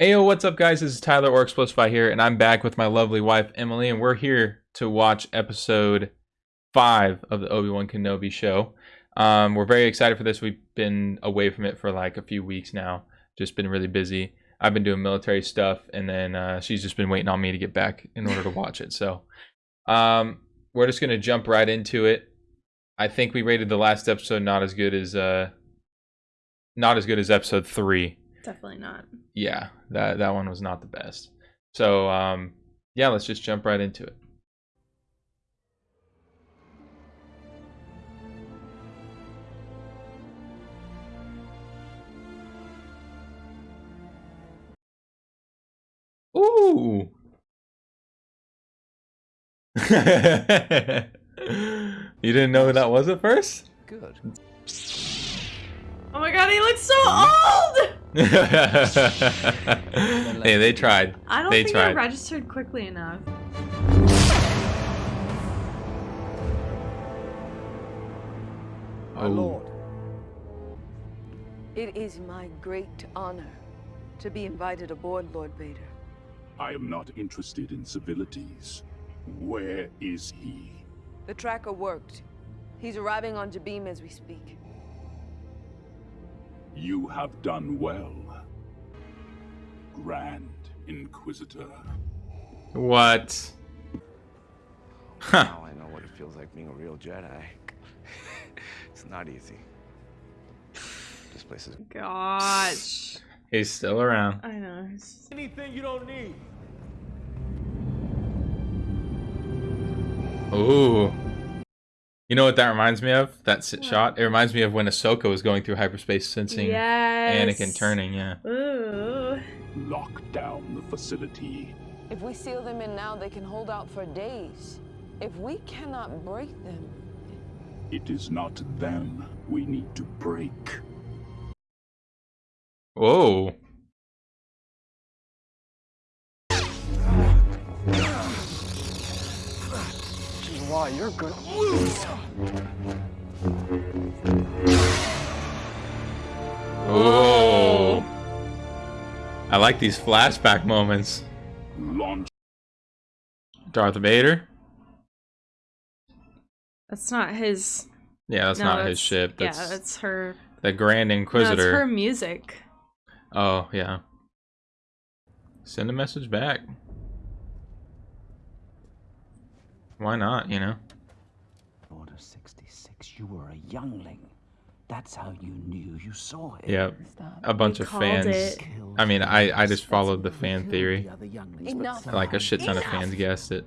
Ayo, what's up, guys? This is Tyler or Explosify here, and I'm back with my lovely wife Emily, and we're here to watch episode five of the Obi Wan Kenobi show. Um, we're very excited for this. We've been away from it for like a few weeks now, just been really busy. I've been doing military stuff, and then uh, she's just been waiting on me to get back in order to watch it. So, um, we're just gonna jump right into it. I think we rated the last episode not as good as uh, not as good as episode three. Definitely not. Yeah, that that one was not the best. So um, yeah, let's just jump right into it. Ooh. you didn't know who that was at first? Good. Oh my god, he looks so old! hey, they tried. I don't They think tried. I registered quickly enough. My Oh. lord. It is my great honor to be invited aboard, Lord Vader. I am not interested in civilities. Where is he? The tracker worked. He's arriving on Jabiim as we speak. You have done well. Grand Inquisitor. What? Huh. Now I know what it feels like being a real Jedi. it's not easy. This place is Gosh. He's still around. I know. Anything you don't need. Ooh. You know what that reminds me of? That sit shot? It reminds me of when Ahsoka was going through hyperspace sensing Yes. Anakin turning, yeah. Ooh. Lock down the facility. If we seal them in now, they can hold out for days. If we cannot break them, It is not them we need to break. Whoa. Why you're good. Oh. I like these flashback moments. Launch Darth Vader? That's not his. Yeah, that's no, not that's- his ship. That's yeah, that's her. the Grand Inquisitor. No, it's Inquisitor. her music. Oh, yeah. Send a message back. Why not, you know? Order 66, you were a youngling. That's how you knew you saw it. Yep. A bunch We of fans. it. I mean. I- I just followed the fan theory. the other younglings, but Enough. Like a shit ton of fans guessed it.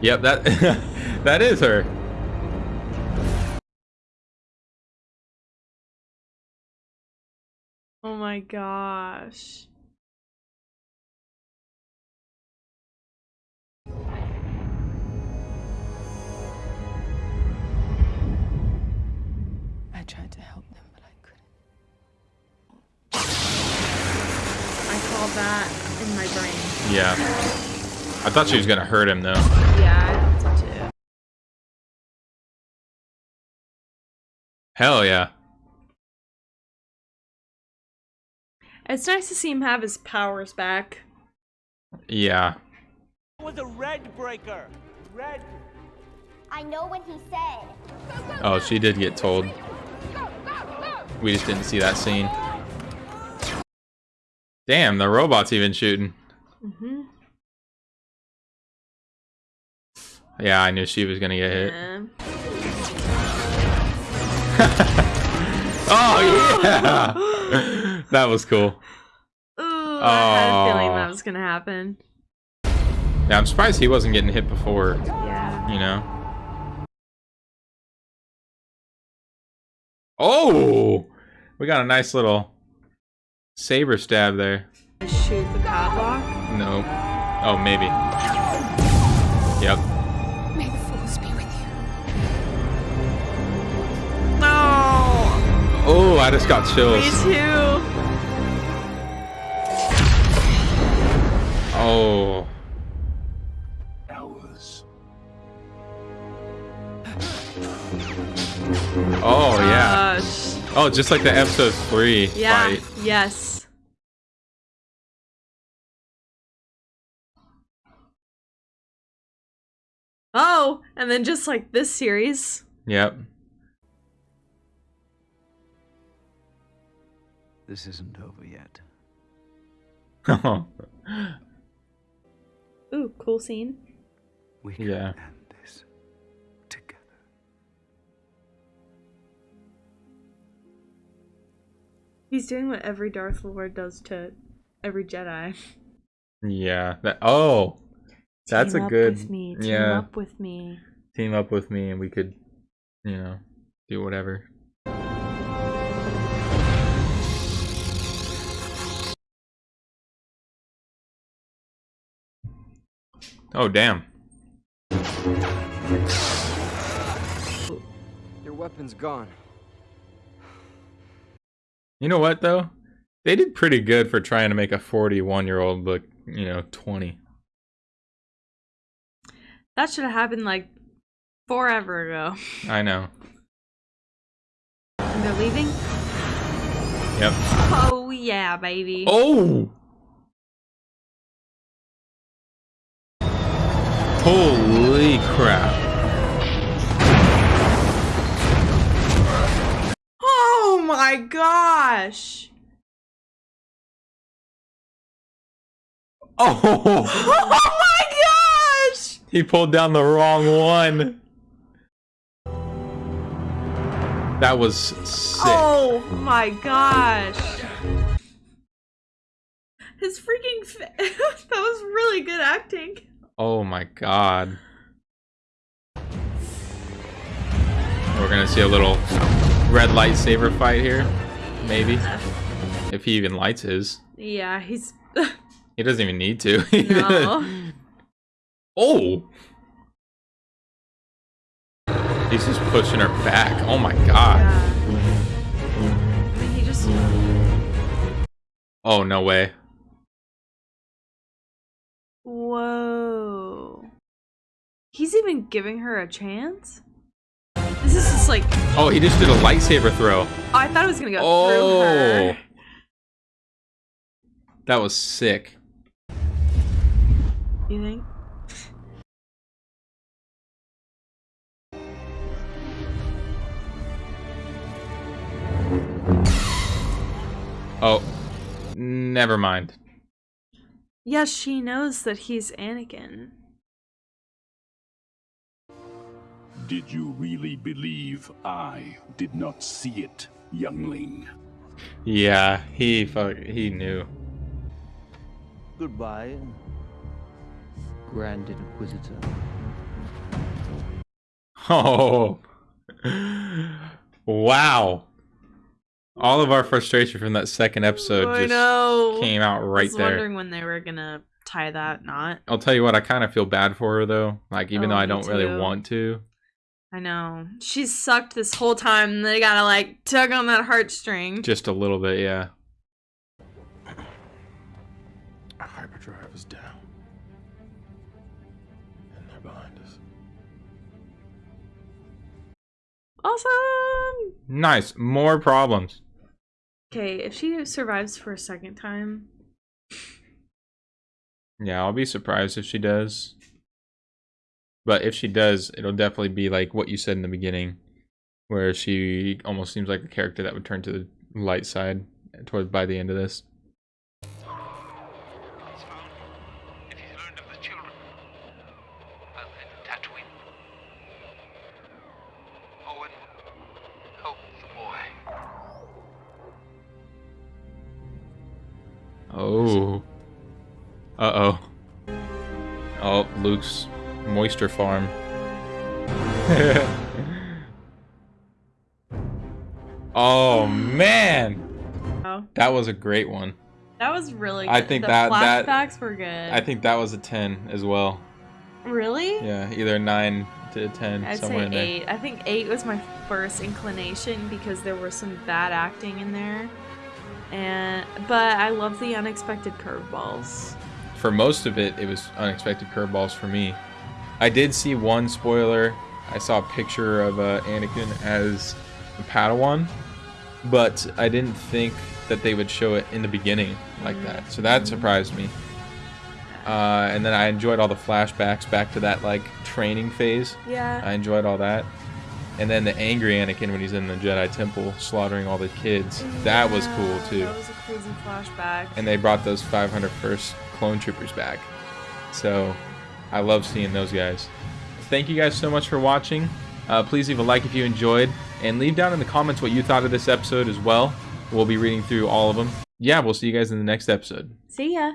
Yep, that that is her. Oh my gosh. That in my brain. Yeah. I thought she was gonna hurt him though. Yeah, I thought so too. Hell yeah. It's nice to see him have his powers back. Yeah. It was a red breaker. Red. I know what he said. Oh, she did get told. We just didn't see that scene. Damn, the robot's even shooting. Mm-hmm. Yeah, I knew she was gonna get hit. Yeah. Oh yeah, that was cool. Ooh, I had a feeling that was gonna happen. Yeah, I'm surprised he wasn't getting hit before. Yeah. You know. Oh, we got a nice little saber stab there. Shoot the padlock. No. Oh, maybe. Yep. May the force be with you. No. Oh, I just got chills. Me too. Oh. Oh yeah. Gosh. Just like the episode three Yeah. fight. Yes. Oh, and then just like this series. Yep. This isn't over yet. Ooh, cool scene. We can Yeah. He's doing what every Darth Lord does to every Jedi. yeah. That. Oh, that's Team a up good. with me. Team yeah. up with me. Team up with me, and we could, you know, do whatever. Oh damn. Your weapon's gone. You know what though? They did pretty good for trying to make a 41 year old look, you know, 20. That should have happened like forever ago. I know. And they're leaving? Yep. Oh yeah, baby. Oh! Holy crap. My gosh. Oh! Oh my gosh. He pulled down the wrong one. That was sick. Oh my gosh. His freaking that was really good acting. Oh my god. We're gonna see a little red lightsaber fight here. Maybe. If he even lights his. Yeah, he's He doesn't even need to. no. oh! He's just pushing her back. Oh my god. Yeah. He just Oh, no way. Whoa. He's even giving her a chance? Just like Oh, he just did a lightsaber throw. Oh, I thought it was gonna go oh. through Oh! her. That was sick. You think? Oh, never mind. Yes, she knows that he's Anakin. Did you really believe I did not see it, youngling? Yeah, he fuck, he knew. Goodbye, Grand Inquisitor. Oh, wow! All of our frustration from that second episode I just know. came out right there. I right was there. wondering when they were gonna tie that knot. I'll tell you what, I kind of feel bad for her though. Like even Oh, though I oh, don't really want to. I know. She's sucked this whole time they gotta like tug on that heartstring. Just a little bit, yeah. Our Hyperdrive is down. And they're behind us. Awesome! Nice. More problems. Okay, if she survives for a second time, Yeah, I'll be surprised if she does. But if she does, it'll definitely be like what you said in the beginning, where she almost seems like a character that would turn to the light side towards by the end of this. If he's learned of the children, I'll head to Tatooine. Owen, help the boy. Oh. Uh oh. Oh, Luke's moisture farm. oh man, oh, that was a great one. that was really. Good. I think the that- that- flashbacks were good. I think that was a ten as well. really. Yeah, either nine to ten, I'd somewhere say in there. eight. I think eight was my first inclination because there was some bad acting in there, and but I love the unexpected curveballs. For most of it, it was unexpected curveballs for me. I did see one spoiler. I saw a picture of uh, Anakin as a Padawan, but I didn't think that they would show it in the beginning like that. So that surprised me. Uh, and then I enjoyed all the flashbacks back to that like training phase. Yeah. I enjoyed all that. And then the angry Anakin when he's in the Jedi Temple slaughtering all the kids. That was cool too. That was a crazy flashback. And they brought those 501st clone troopers back. So I love seeing those guys. Thank you guys so much for watching. Uh, please leave a like if you enjoyed. And leave down in the comments what you thought of this episode as well. We'll be reading through all of them. Yeah, we'll see you guys in the next episode. See ya.